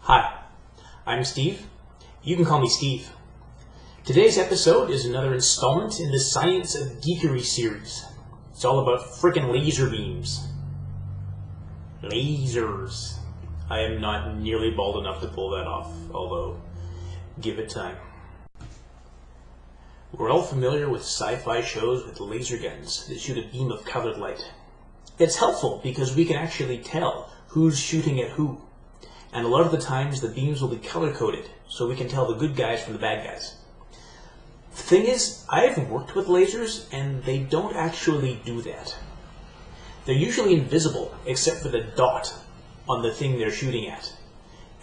Hi, I'm Steve. You can call me Steve. Today's episode is another installment in the Science of Geekery series. It's all about frickin' laser beams. Lasers. I am not nearly bald enough to pull that off, although, give it time. We're all familiar with sci-fi shows with laser guns that shoot a beam of colored light. It's helpful because we can actually tell who's shooting at who. And a lot of the times the beams will be color-coded, so we can tell the good guys from the bad guys. The thing is, I've worked with lasers, and they don't actually do that. They're usually invisible, except for the dot on the thing they're shooting at.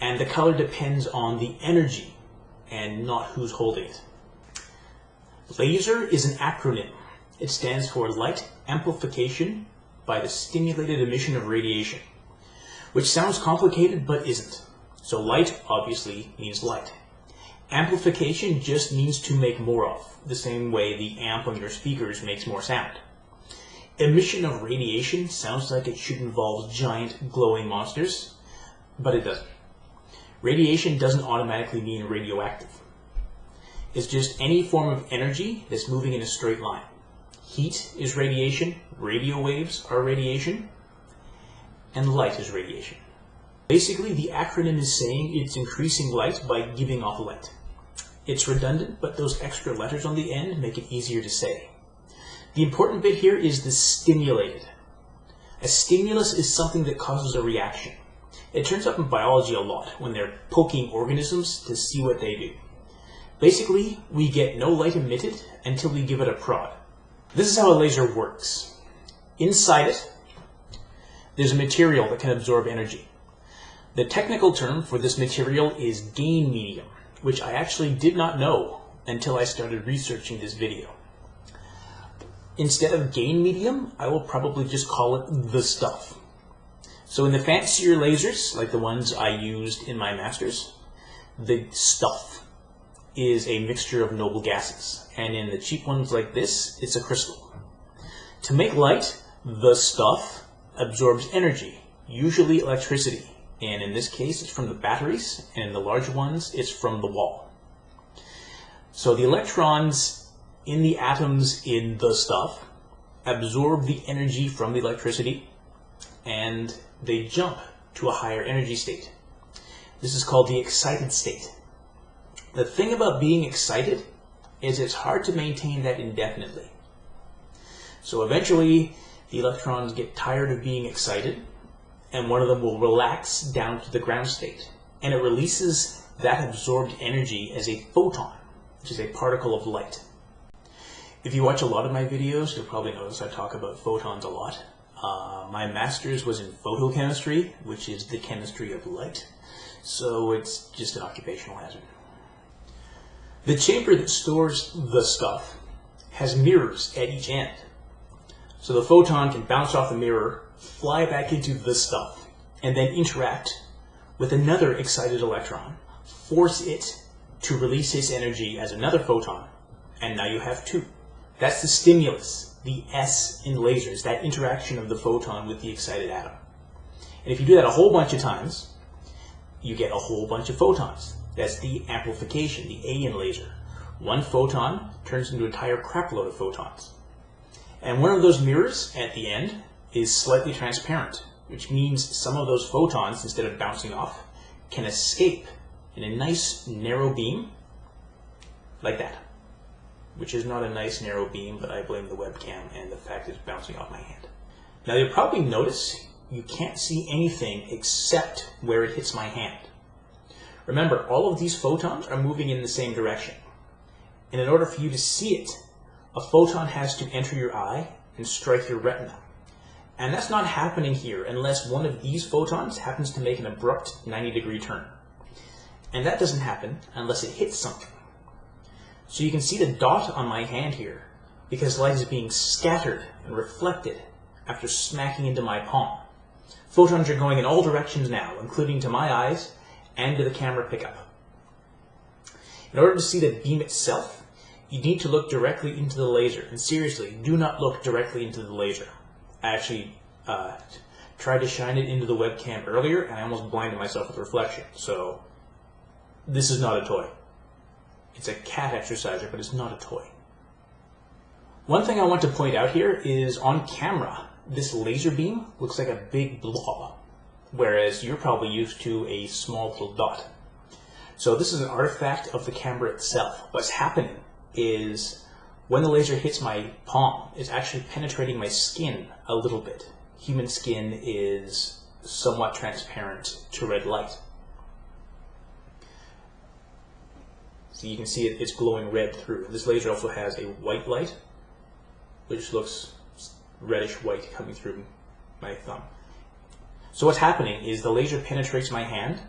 And the color depends on the energy, and not who's holding it. LASER is an acronym. It stands for Light Amplification by the Stimulated Emission of Radiation, which sounds complicated but isn't. So light obviously means light. Amplification just means to make more of, the same way the amp on your speakers makes more sound. Emission of radiation sounds like it should involve giant glowing monsters, but it doesn't. Radiation doesn't automatically mean radioactive. It's just any form of energy that's moving in a straight line. Heat is radiation, radio waves are radiation, and light is radiation. Basically, the acronym is saying it's increasing light by giving off light. It's redundant, but those extra letters on the end make it easier to say. The important bit here is the stimulated. A stimulus is something that causes a reaction. It turns up in biology a lot when they're poking organisms to see what they do. Basically, we get no light emitted until we give it a prod. This is how a laser works. Inside it, there's a material that can absorb energy. The technical term for this material is gain medium which I actually did not know until I started researching this video. Instead of gain medium, I will probably just call it the stuff. So in the fancier lasers, like the ones I used in my masters, the stuff is a mixture of noble gases. And in the cheap ones like this, it's a crystal. To make light, the stuff absorbs energy, usually electricity, and in this case, it's from the batteries, and in the large ones, it's from the wall. So the electrons in the atoms in the stuff absorb the energy from the electricity, and they jump to a higher energy state. This is called the excited state. The thing about being excited is it's hard to maintain that indefinitely. So eventually, the electrons get tired of being excited, and one of them will relax down to the ground state. And it releases that absorbed energy as a photon, which is a particle of light. If you watch a lot of my videos, you'll probably notice I talk about photons a lot. Uh, my master's was in photochemistry, which is the chemistry of light, so it's just an occupational hazard. The chamber that stores the stuff has mirrors at each end. So the photon can bounce off the mirror fly back into this stuff, and then interact with another excited electron, force it to release its energy as another photon, and now you have two. That's the stimulus, the S in lasers, that interaction of the photon with the excited atom. And if you do that a whole bunch of times, you get a whole bunch of photons. That's the amplification, the A in laser. One photon turns into an entire crapload of photons. And one of those mirrors at the end is slightly transparent, which means some of those photons, instead of bouncing off, can escape in a nice narrow beam, like that. Which is not a nice narrow beam, but I blame the webcam and the fact it's bouncing off my hand. Now you'll probably notice you can't see anything except where it hits my hand. Remember, all of these photons are moving in the same direction. And in order for you to see it, a photon has to enter your eye and strike your retina. And that's not happening here unless one of these photons happens to make an abrupt 90 degree turn. And that doesn't happen unless it hits something. So you can see the dot on my hand here because light is being scattered and reflected after smacking into my palm. Photons are going in all directions now, including to my eyes and to the camera pickup. In order to see the beam itself, you need to look directly into the laser. And seriously, do not look directly into the laser. I actually uh, tried to shine it into the webcam earlier, and I almost blinded myself with reflection. So this is not a toy. It's a cat exerciser, but it's not a toy. One thing I want to point out here is on camera, this laser beam looks like a big blob, whereas you're probably used to a small little dot. So this is an artifact of the camera itself. What's happening is when the laser hits my palm, it's actually penetrating my skin a little bit. Human skin is somewhat transparent to red light. So you can see it, it's glowing red through. This laser also has a white light, which looks reddish white coming through my thumb. So what's happening is the laser penetrates my hand,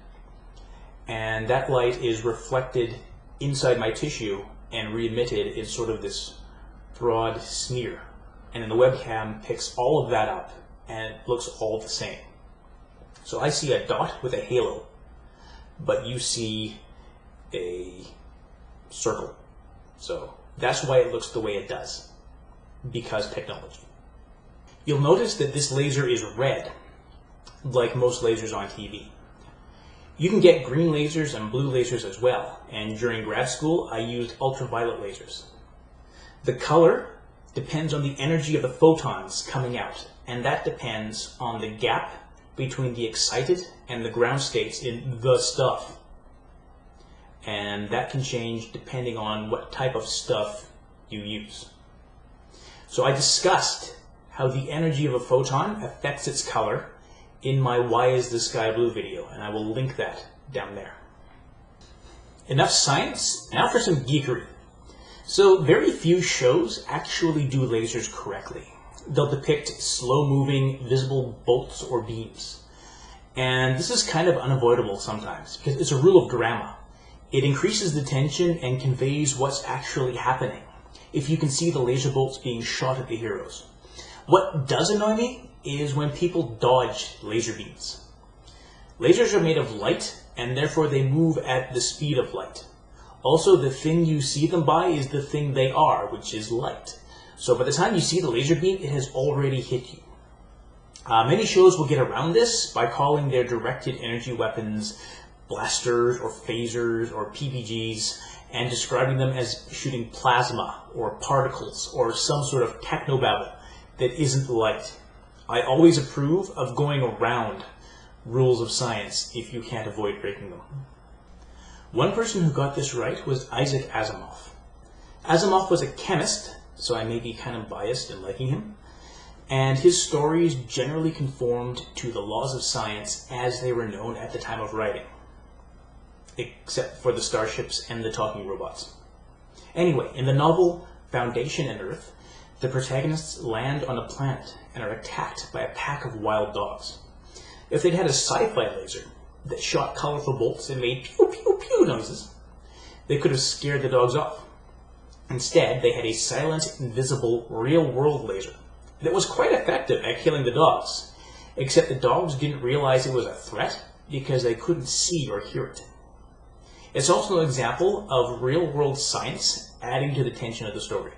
and that light is reflected inside my tissue and re-emitted in sort of this broad smear. And then the webcam picks all of that up and it looks all the same. So I see a dot with a halo, but you see a circle. So that's why it looks the way it does, because technology. You'll notice that this laser is red, like most lasers on TV. You can get green lasers and blue lasers as well, and during grad school I used ultraviolet lasers. The color depends on the energy of the photons coming out, and that depends on the gap between the excited and the ground states in the stuff. And that can change depending on what type of stuff you use. So I discussed how the energy of a photon affects its color in my Why is the Sky Blue video, and I will link that down there. Enough science, now for some geekery. So very few shows actually do lasers correctly. They'll depict slow-moving, visible bolts or beams. And this is kind of unavoidable sometimes, because it's a rule of drama. It increases the tension and conveys what's actually happening, if you can see the laser bolts being shot at the heroes. What does annoy me is when people dodge laser beams. Lasers are made of light, and therefore they move at the speed of light. Also, the thing you see them by is the thing they are, which is light. So by the time you see the laser beam, it has already hit you. Uh, many shows will get around this by calling their directed energy weapons blasters or phasers or PPGs and describing them as shooting plasma or particles or some sort of technobabble that isn't light. I always approve of going around rules of science if you can't avoid breaking them. One person who got this right was Isaac Asimov. Asimov was a chemist, so I may be kind of biased in liking him, and his stories generally conformed to the laws of science as they were known at the time of writing, except for the starships and the talking robots. Anyway, in the novel Foundation and Earth, the protagonists land on a planet and are attacked by a pack of wild dogs. If they'd had a sci-fi laser, that shot colorful bolts and made pew pew pew noises. They could have scared the dogs off. Instead, they had a silent, invisible, real-world laser that was quite effective at killing the dogs, except the dogs didn't realize it was a threat because they couldn't see or hear it. It's also an example of real-world science adding to the tension of the story.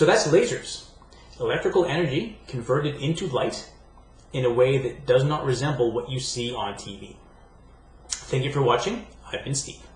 So that's lasers. Electrical energy converted into light in a way that does not resemble what you see on TV. Thank you for watching. I've been Steve.